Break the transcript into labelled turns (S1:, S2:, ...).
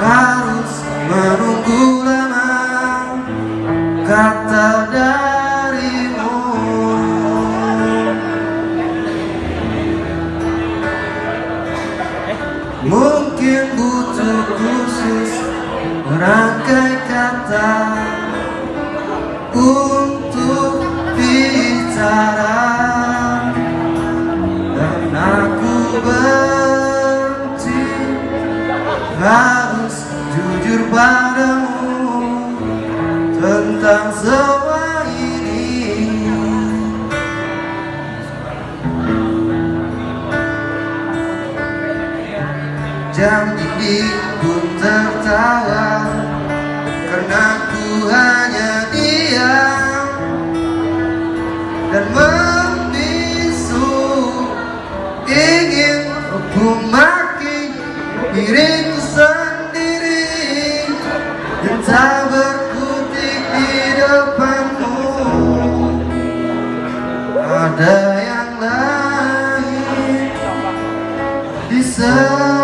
S1: harus menunggu lama kata darimu. Mungkin butuh khusus rangkai kata untuk bicara. Dan aku benci jujur padamu Tentang semua ini. Jam ini pun tertawa Karena ku hanya diam Dan membisu Ingin memaki diriku sendiri Ada yang lain di sana